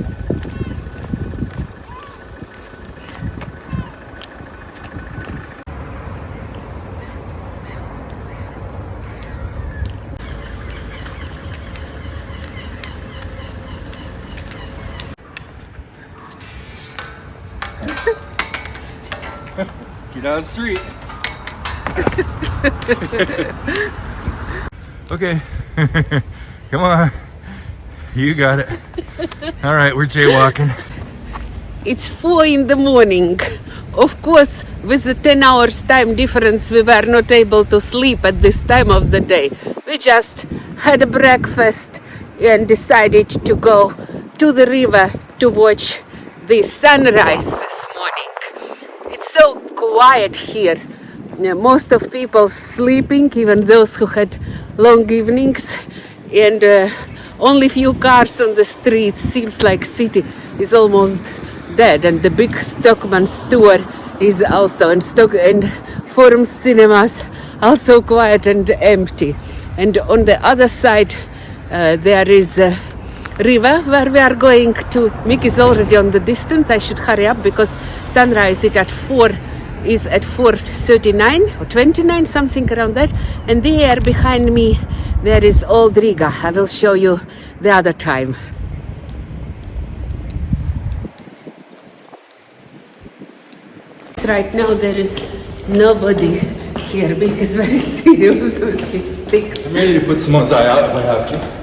Get the street. okay. Come on. You got it. All right, we're jaywalking. It's four in the morning. Of course, with the 10 hours time difference, we were not able to sleep at this time of the day. We just had a breakfast and decided to go to the river to watch the sunrise this morning. It's so quiet here. Most of people sleeping, even those who had long evenings, and uh, only few cars on the streets. Seems like city is almost dead, and the big Stockmann store is also and Stock and Forum Cinemas also quiet and empty. And on the other side, uh, there is a river where we are going to. Mick is already on the distance. I should hurry up because sunrise is at four is at 4.39 or 29 something around that and there behind me there is old Riga I will show you the other time right now there is nobody here because very serious with his sticks ready to put Simone's eye out if I have to.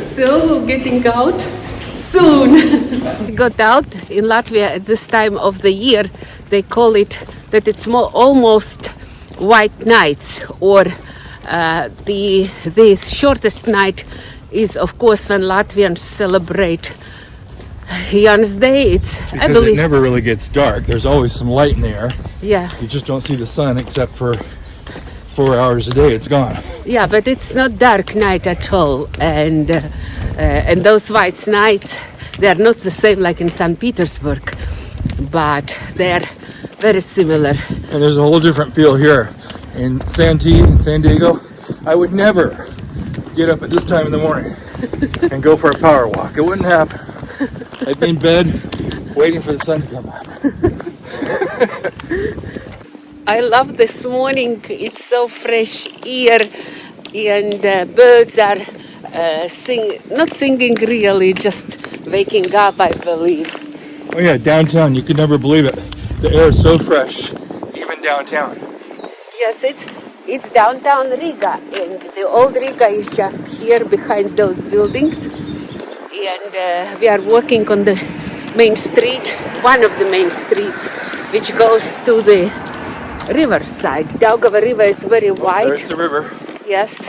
So, getting out soon. we got out in Latvia at this time of the year. They call it that it's more almost white nights, or uh, the the shortest night is of course when Latvians celebrate Jan's Day. It's I Because it never really gets dark. There's always some light in the air. yeah You just don't see the sun except for four hours a day. It's gone. yeah, but it's not dark night at all, and uh, uh, and those white nights they are not the same like in St. Petersburg, but they are very similar. And there's a whole different feel here. In Santee, in San Diego, I would never get up at this time in the morning and go for a power walk. It wouldn't happen. I'd be in bed waiting for the sun to come up. I love this morning. It's so fresh air, and uh, birds are uh, sing not singing really, just waking up. I believe. Oh yeah, downtown, you could never believe it. The air is so fresh, even downtown. Yes, it's it's downtown Riga, and the old Riga is just here behind those buildings. And uh, we are walking on the main street, one of the main streets, which goes to the riverside. Daugava River is very wide. There's the river. Yes,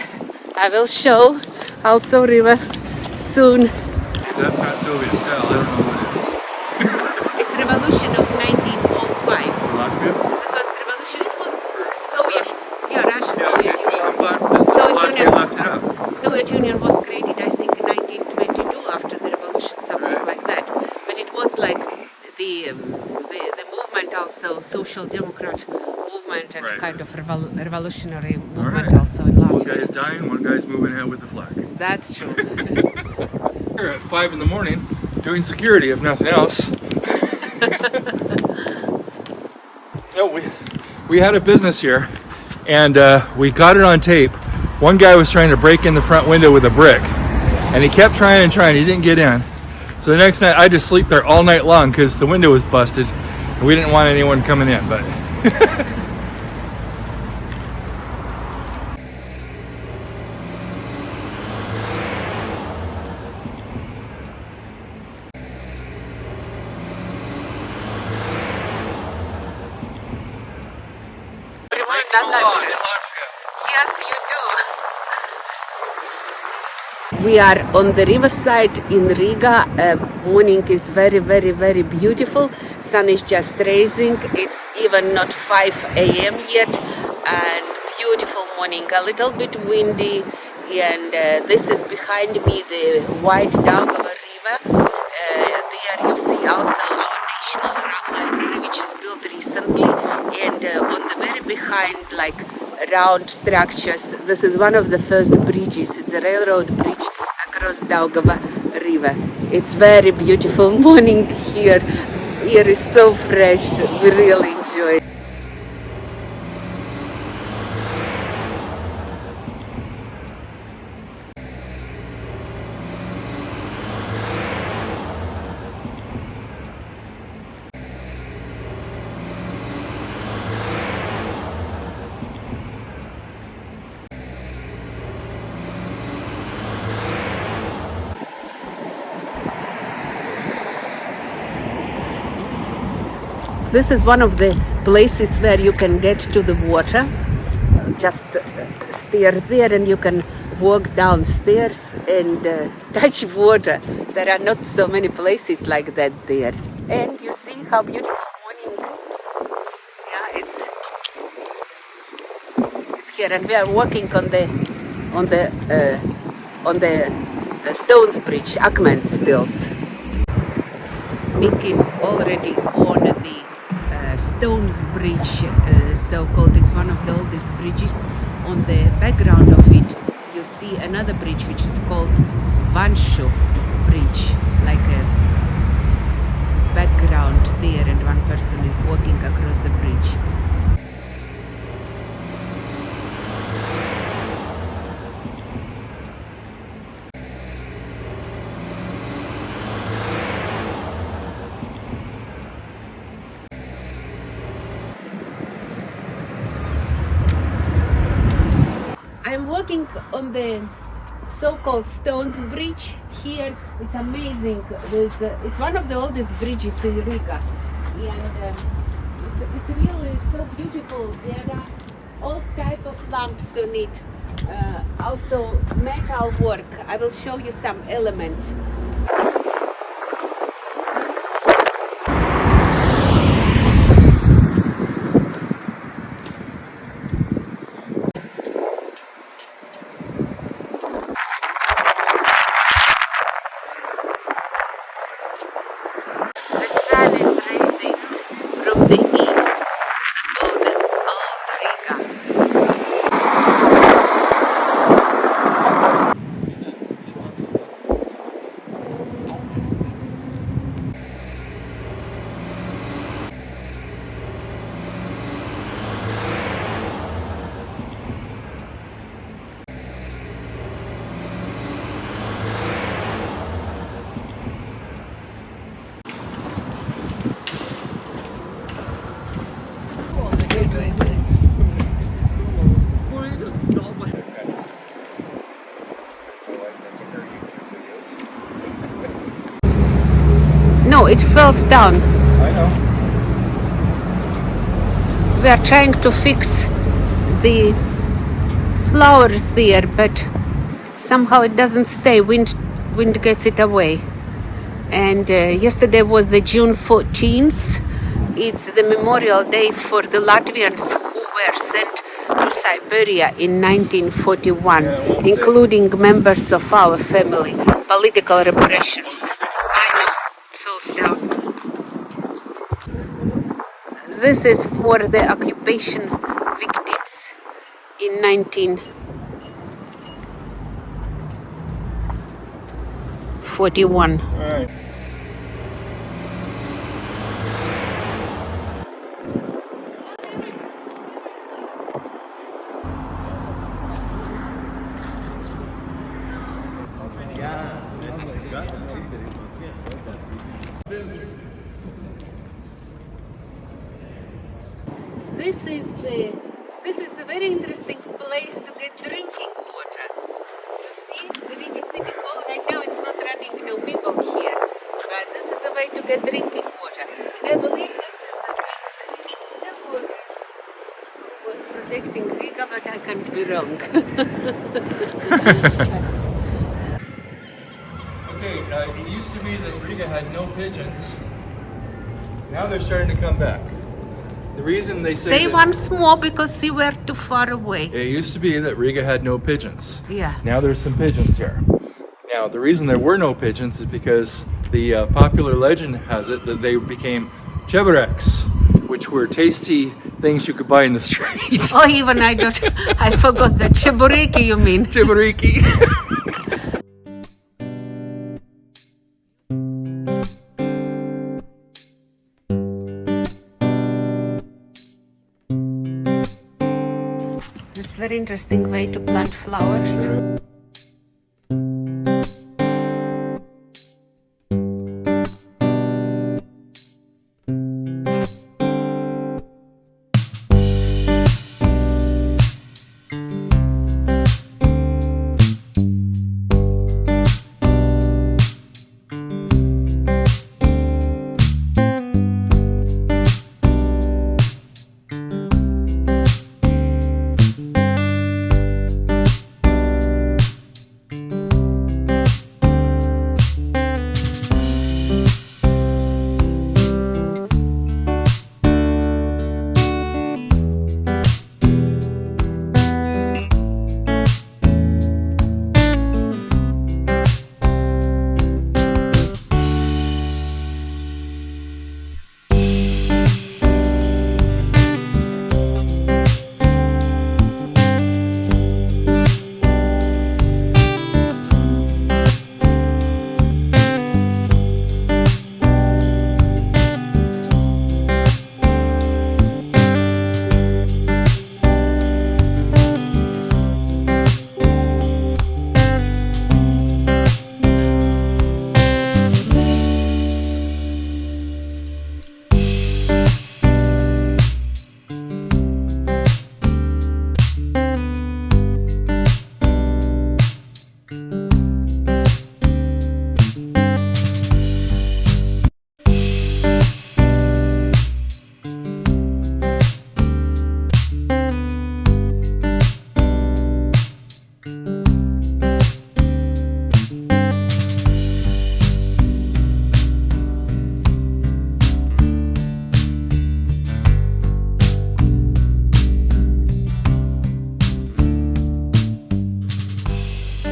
I will show also river soon. That's not Soviet style, I don't know what it is. It's revolution of 1905. Latvia? The first revolution it was Soviet, yeah, Russia, Yeah, Soviet okay. Union. I'm glad that Soviet Latvia Union. left it up. Soviet Union was created, I think, in 1922 after the revolution, something Right. like that. But it was like the um, the, the movement also, social democrat movement and Right. kind of revol- revolutionary movement right. also in Latvia. One Latvia. guy's dying, one guy's moving ahead with the flag. That's true. Here at 5 in the morning, doing security if nothing else. no, we, we had a business here and uh, we got it on tape. One guy was trying to break in the front window with a brick and he kept trying and trying, he didn't get in. So the next night I just sleep there all night long because the window was busted we didn't want anyone coming in, but Yes, you do. We are on the riverside in Riga. Uh, morning is very, very, very beautiful. Sun is just rising. It's even not 5 a.m. yet, and beautiful morning. A little bit windy, and uh, this is behind me the White Daugava River. Uh, there you see also our National Library, which is built recently, and uh, on the very behind, like round structures. This is one of the first bridges. It's a railroad bridge across Daugava river. It's very beautiful morning here. Air is so fresh. We really enjoy. it. This is one of the places where you can get to the water. Just steer there and you can walk downstairs and uh, touch water. There are not so many places like that there. And you see how beautiful morning. Yeah, it's it's here and we are walking on the on the uh, on the uh, Stones Bridge, Akmens tilts. Mick is already on the Stones Bridge, uh, so called. It's one of the oldest bridges. On the background of it, you see another bridge which is called Vanšu Bridge, like a background there, and one person is walking across the bridge. I'm walking on the so-called Stones Bridge here. It's amazing. There's, uh, it's one of the oldest bridges in Riga, and um, it's, it's really so beautiful. There are all type of lamps on it. Uh, also metal work. I will show you some elements. The sun is rising from the east above the old Riga. Wait, wait, wait. No, it falls down. I know. We are trying to fix the flowers there, but somehow it doesn't stay. Wind, wind gets it away. And uh, yesterday was the June 14th. It's the memorial day for the Latvians who were sent to Siberia in 1941, including members of our family. Political repressions. Down. This is for the occupation victims in 1941. All right. This is uh, this is a very interesting place to get drinking water. You see, the Riga City Hall right now it's not running no people here, but this is a way to get drinking water. I believe this is a Krishna was who was protecting Riga, but I can't be wrong. Okay, uh, it used to be that Riga had no pigeons. Now they're starting to come back. The reason they say, Say that- once more because you were too far away. It used to be that Riga had no pigeons. Yeah. Now there's some pigeons here. Now the reason there were no pigeons is because the uh, popular legend has it that they became chebereks, which were tasty things you could buy in the street. oh, even I don't, I forgot that. Chebureki, you mean? Chebureki. very interesting way to plant flowers.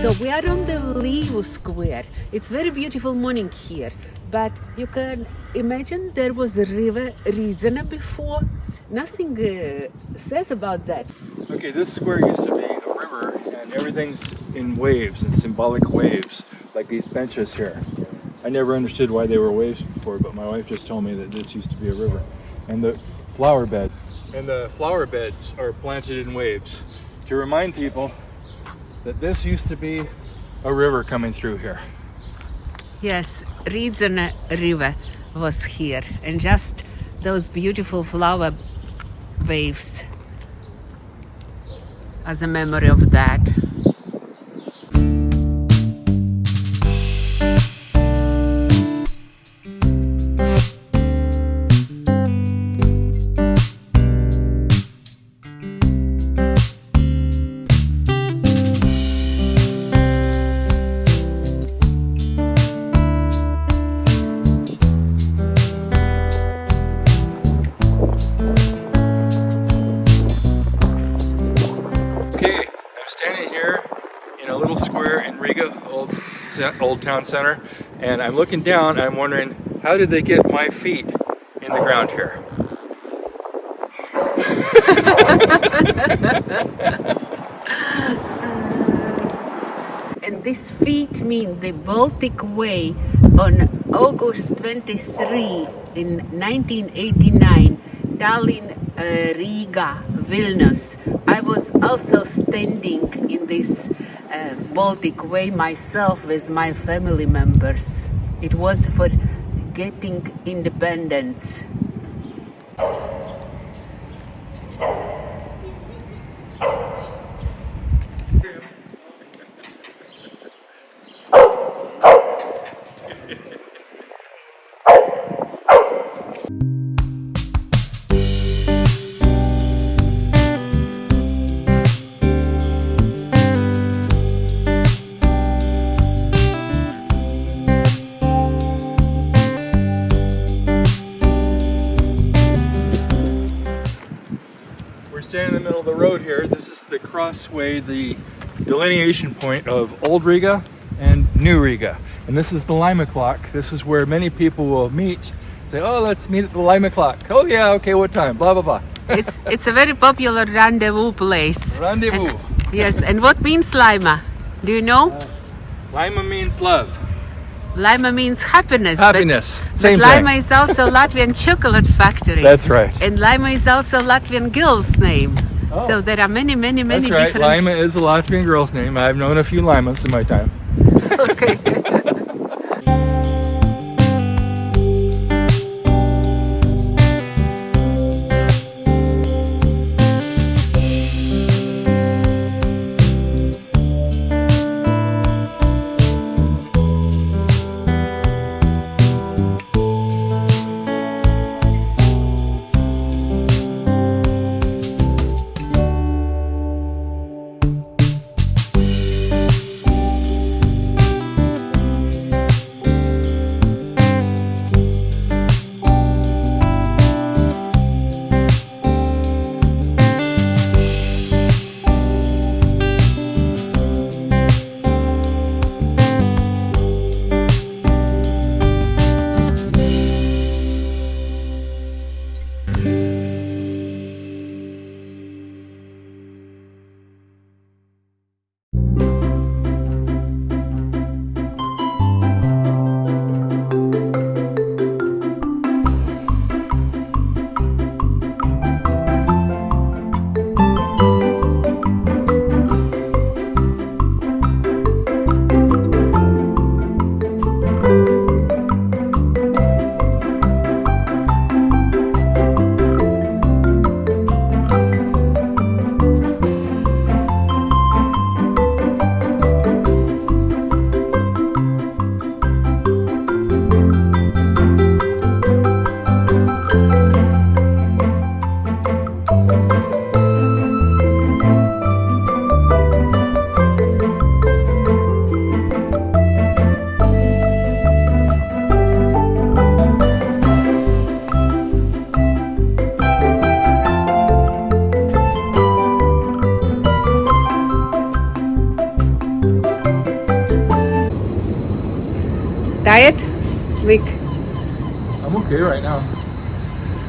So we are on the Līvu Square. It's very beautiful morning here, but you can imagine there was a river Rīdzene before. Nothing uh, says about that. Okay, this square used to be a river and everything's in waves and symbolic waves, like these benches here. I never understood why they were waves before, but my wife just told me that this used to be a river. And the flower bed. And the flower beds are planted in waves to remind people that this used to be a river coming through here. Yes, Rīdzene River was here, and just those beautiful flower waves as a memory of that. Old, town center, and I'm looking down. I'm wondering how did they get my feet in the ground here? And this feat mean the Baltic Way on August 23 in 1989, Tallinn, uh, Riga, Vilnius. I was also standing in this Baltic Way myself with my family members. It was for getting independence. The middle of the road here. This is the crossway, the delineation point of Old Riga and New Riga. And this is the Laima clock. This is where many people will meet. Say, oh, let's meet at the Laima clock. Oh yeah, okay, what time? Blah, blah, blah. It's, it's a very popular rendezvous place. Rendezvous. And- yes, and what means Laima? Do you know? Uh, Laima means love. Laima means happiness. but- Happiness. But, Same Laima thing. is also Latvian chocolate factory. That's right. And Laima is also Latvian girl's name. Oh. So there are many, many, many That's right. different. Laima is a Latvian girl's name. I've known a few Laimas in my time. Okay.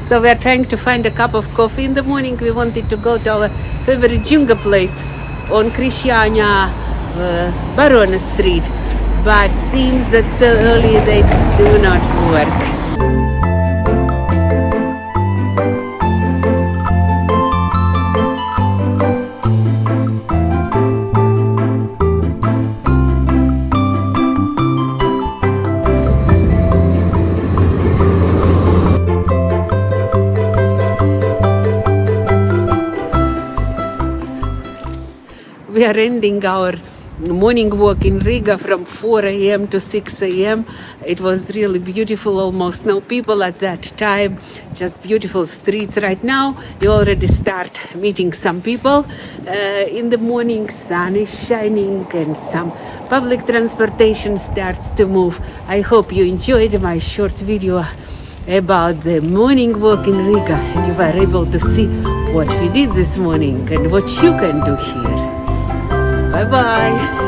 So we are trying to find a cup of coffee in the morning. We wanted to go to our favorite jinga place on Krishania uh, Street, but seems that so early they do not work. Are ending our morning walk in Riga from 4 a.m. to 6 a.m. It was really beautiful, almost no people at that time, just beautiful streets. Right now, you already start meeting some people. Uh, in the morning, sun is shining and some public transportation starts to move. I hope you enjoyed my short video about the morning walk in Riga and you were able to see what we did this morning and what you can do here. Bye bye.